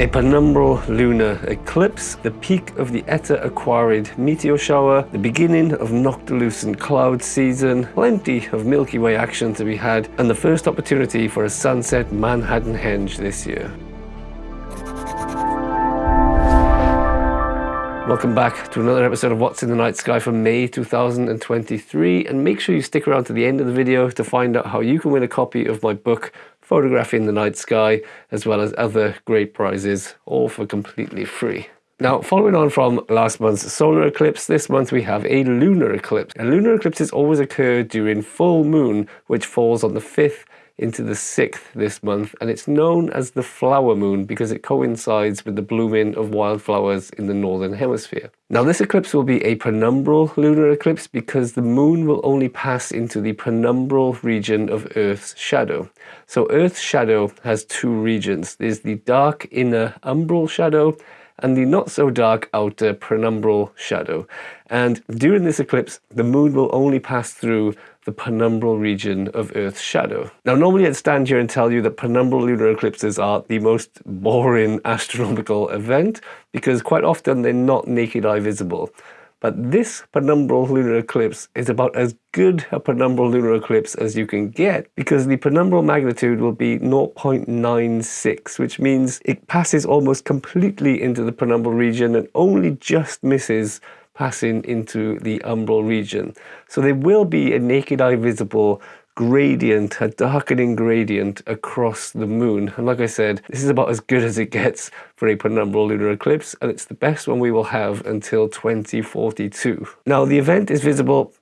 A penumbral lunar eclipse, the peak of the Eta Aquarid meteor shower, the beginning of noctilucent cloud season, plenty of Milky Way action to be had, and the first opportunity for a sunset Manhattan Henge this year. Welcome back to another episode of What's in the Night Sky for May 2023 and make sure you stick around to the end of the video to find out how you can win a copy of my book Photographing the Night Sky as well as other great prizes all for completely free. Now, following on from last month's solar eclipse, this month we have a lunar eclipse. A lunar eclipses always occur during full moon, which falls on the 5th into the 6th this month and it's known as the flower moon because it coincides with the blooming of wildflowers in the northern hemisphere. Now this eclipse will be a penumbral lunar eclipse because the moon will only pass into the penumbral region of Earth's shadow. So Earth's shadow has two regions. There's the dark inner umbral shadow and the not so dark outer penumbral shadow. And during this eclipse, the moon will only pass through the penumbral region of Earth's shadow. Now, normally I'd stand here and tell you that penumbral lunar eclipses are the most boring astronomical event because quite often they're not naked eye visible. But this penumbral lunar eclipse is about as good a penumbral lunar eclipse as you can get because the penumbral magnitude will be 0.96, which means it passes almost completely into the penumbral region and only just misses passing into the umbral region. So there will be a naked eye visible gradient, a darkening gradient across the moon. And like I said, this is about as good as it gets for a penumbral lunar eclipse, and it's the best one we will have until 2042. Now, the event is visible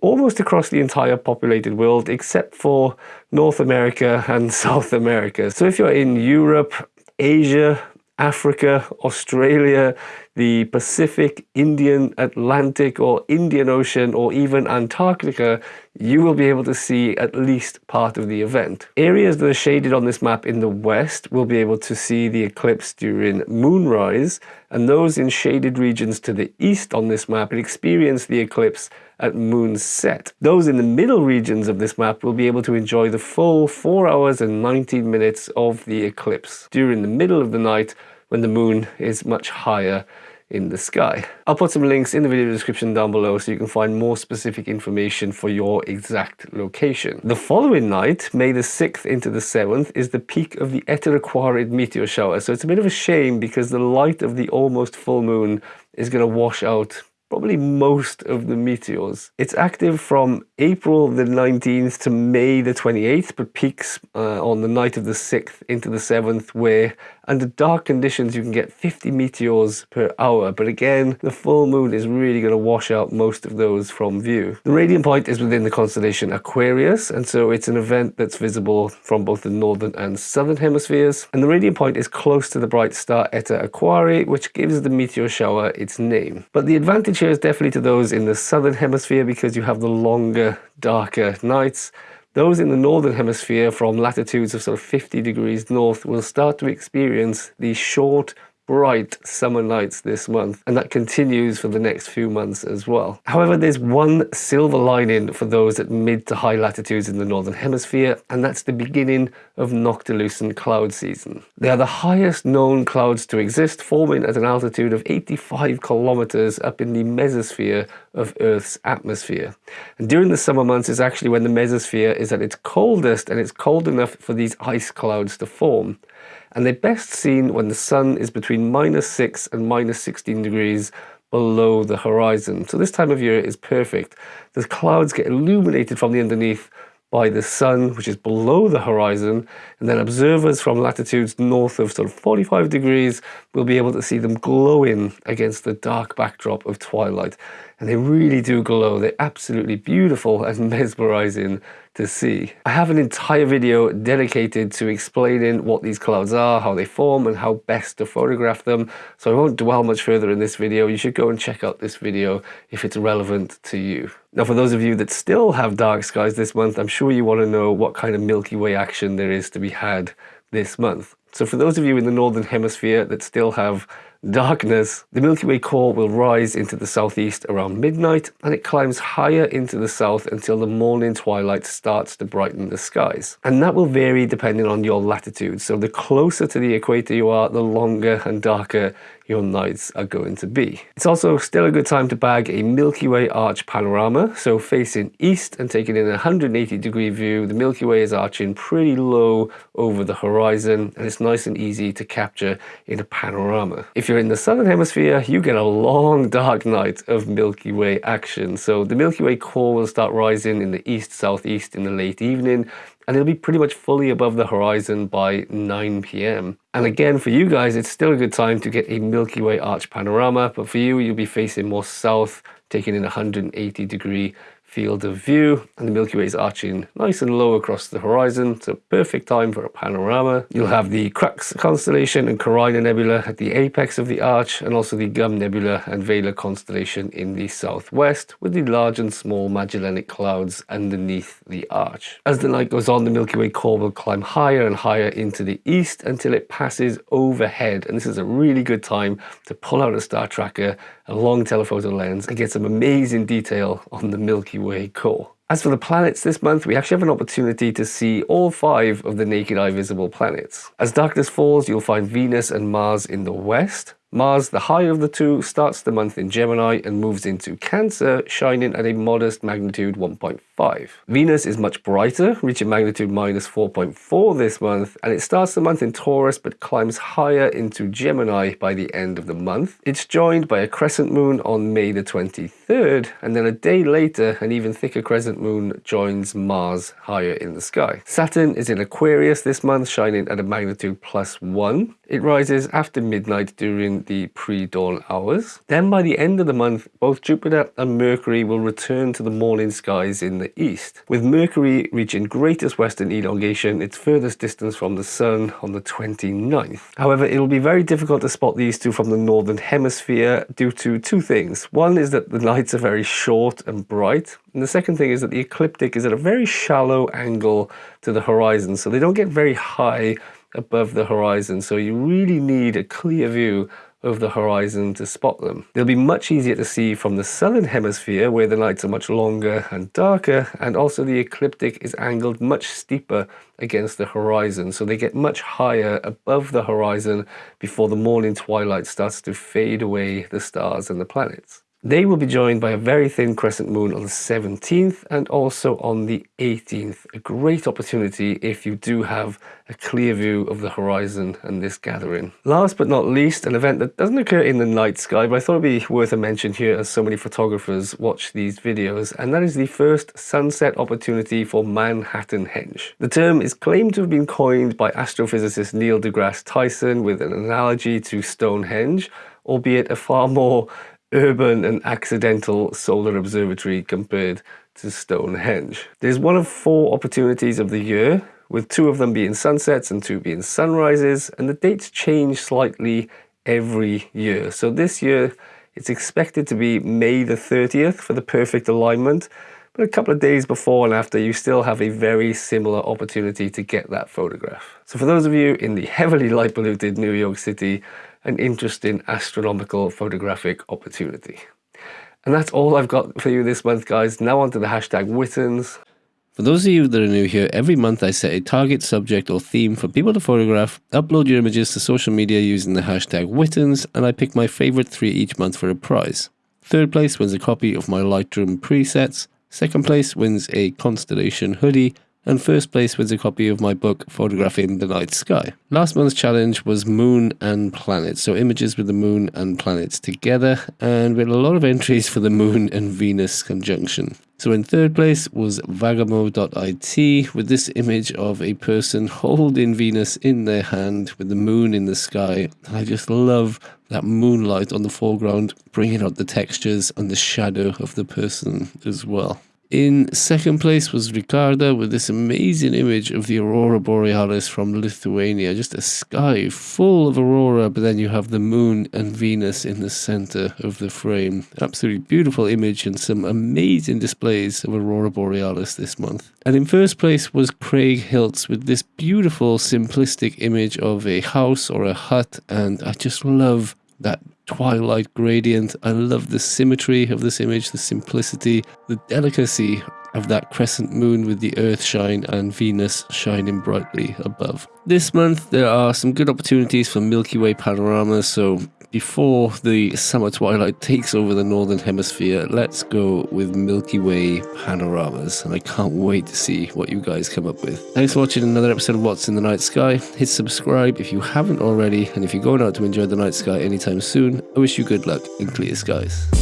almost across the entire populated world, except for North America and South America. So if you're in Europe, Asia, Africa, Australia, the Pacific, Indian, Atlantic or Indian Ocean or even Antarctica, you will be able to see at least part of the event. Areas that are shaded on this map in the west will be able to see the eclipse during moonrise and those in shaded regions to the east on this map will experience the eclipse at moonset. Those in the middle regions of this map will be able to enjoy the full 4 hours and 19 minutes of the eclipse during the middle of the night when the moon is much higher in the sky. I'll put some links in the video description down below so you can find more specific information for your exact location. The following night, May the 6th into the 7th, is the peak of the Eta Aquarid meteor shower. So it's a bit of a shame because the light of the almost full moon is going to wash out probably most of the meteors. It's active from April the 19th to May the 28th, but peaks uh, on the night of the 6th into the 7th, where under dark conditions you can get 50 meteors per hour. But again, the full moon is really going to wash out most of those from view. The radiant point is within the constellation Aquarius, and so it's an event that's visible from both the northern and southern hemispheres. And the radiant point is close to the bright star Eta Aquarii, which gives the meteor shower its name. But the advantage is definitely to those in the southern hemisphere because you have the longer, darker nights. Those in the northern hemisphere from latitudes of sort of 50 degrees north will start to experience these short, bright summer nights this month, and that continues for the next few months as well. However, there's one silver lining for those at mid to high latitudes in the northern hemisphere, and that's the beginning of noctilucent cloud season. They are the highest known clouds to exist, forming at an altitude of 85 kilometers up in the mesosphere of Earth's atmosphere. And during the summer months is actually when the mesosphere is at its coldest and it's cold enough for these ice clouds to form and they're best seen when the sun is between minus 6 and minus 16 degrees below the horizon. So this time of year is perfect. The clouds get illuminated from the underneath by the sun, which is below the horizon, and then observers from latitudes north of sort of 45 degrees will be able to see them glowing against the dark backdrop of twilight. And they really do glow. They're absolutely beautiful and mesmerizing to see. I have an entire video dedicated to explaining what these clouds are, how they form and how best to photograph them. So I won't dwell much further in this video. You should go and check out this video if it's relevant to you. Now for those of you that still have dark skies this month, I'm sure you want to know what kind of Milky Way action there is to be had this month. So for those of you in the Northern Hemisphere that still have darkness. The Milky Way core will rise into the southeast around midnight and it climbs higher into the south until the morning twilight starts to brighten the skies. And that will vary depending on your latitude. So the closer to the equator you are, the longer and darker your nights are going to be. It's also still a good time to bag a Milky Way arch panorama. So facing east and taking in a 180 degree view, the Milky Way is arching pretty low over the horizon and it's nice and easy to capture in a panorama. If you're in the southern hemisphere, you get a long dark night of Milky Way action. So the Milky Way core will start rising in the east-southeast in the late evening and it'll be pretty much fully above the horizon by 9 p.m. And again, for you guys, it's still a good time to get a Milky Way arch panorama, but for you, you'll be facing more south, taking in 180 degree field of view and the Milky Way is arching nice and low across the horizon. It's a perfect time for a panorama. You'll have the Crux constellation and Carina Nebula at the apex of the arch and also the Gum Nebula and Vela constellation in the southwest with the large and small Magellanic clouds underneath the arch. As the night goes on, the Milky Way core will climb higher and higher into the east until it passes overhead. And this is a really good time to pull out a star tracker, a long telephoto lens and get some amazing detail on the Milky Way core. As for the planets this month, we actually have an opportunity to see all five of the naked eye visible planets. As darkness falls, you'll find Venus and Mars in the west, Mars, the higher of the two, starts the month in Gemini and moves into Cancer, shining at a modest magnitude 1.5. Venus is much brighter, reaching magnitude minus 4.4 this month, and it starts the month in Taurus but climbs higher into Gemini by the end of the month. It's joined by a crescent moon on May the 23rd, and then a day later, an even thicker crescent moon joins Mars higher in the sky. Saturn is in Aquarius this month, shining at a magnitude plus 1. It rises after midnight during the pre-dawn hours. Then by the end of the month, both Jupiter and Mercury will return to the morning skies in the east, with Mercury reaching greatest western elongation, its furthest distance from the sun on the 29th. However, it will be very difficult to spot these two from the northern hemisphere due to two things. One is that the nights are very short and bright, and the second thing is that the ecliptic is at a very shallow angle to the horizon, so they don't get very high above the horizon. So you really need a clear view of the horizon to spot them. They'll be much easier to see from the southern hemisphere where the nights are much longer and darker and also the ecliptic is angled much steeper against the horizon so they get much higher above the horizon before the morning twilight starts to fade away the stars and the planets. They will be joined by a very thin crescent moon on the 17th and also on the 18th. A great opportunity if you do have a clear view of the horizon and this gathering. Last but not least, an event that doesn't occur in the night sky, but I thought it'd be worth a mention here as so many photographers watch these videos, and that is the first sunset opportunity for Manhattan Henge. The term is claimed to have been coined by astrophysicist Neil deGrasse Tyson with an analogy to Stonehenge, albeit a far more urban and accidental solar observatory compared to Stonehenge. There's one of four opportunities of the year, with two of them being sunsets and two being sunrises, and the dates change slightly every year. So this year, it's expected to be May the 30th for the perfect alignment, but a couple of days before and after, you still have a very similar opportunity to get that photograph. So for those of you in the heavily light polluted New York City, an interesting astronomical photographic opportunity. And that's all I've got for you this month, guys. Now onto the hashtag Wittens. For those of you that are new here, every month I set a target subject or theme for people to photograph, upload your images to social media using the hashtag Wittens, and I pick my favorite three each month for a prize. Third place wins a copy of my Lightroom presets, second place wins a Constellation hoodie, and first place wins a copy of my book Photographing the Night Sky. Last month's challenge was Moon and Planets, so images with the Moon and planets together, and we had a lot of entries for the Moon and Venus conjunction. So in third place was Vagamo.it with this image of a person holding Venus in their hand with the moon in the sky. I just love that moonlight on the foreground, bringing out the textures and the shadow of the person as well. In second place was Ricarda with this amazing image of the Aurora Borealis from Lithuania. Just a sky full of aurora, but then you have the moon and Venus in the center of the frame. Absolutely beautiful image and some amazing displays of Aurora Borealis this month. And in first place was Craig Hiltz with this beautiful simplistic image of a house or a hut. And I just love that twilight gradient. I love the symmetry of this image, the simplicity, the delicacy of that crescent moon with the Earth shine and Venus shining brightly above. This month, there are some good opportunities for Milky Way panoramas, so before the summer twilight takes over the northern hemisphere, let's go with Milky Way panoramas. And I can't wait to see what you guys come up with. Thanks for watching another episode of What's in the Night Sky. Hit subscribe if you haven't already, and if you're going out to enjoy the night sky anytime soon, I wish you good luck in clear skies.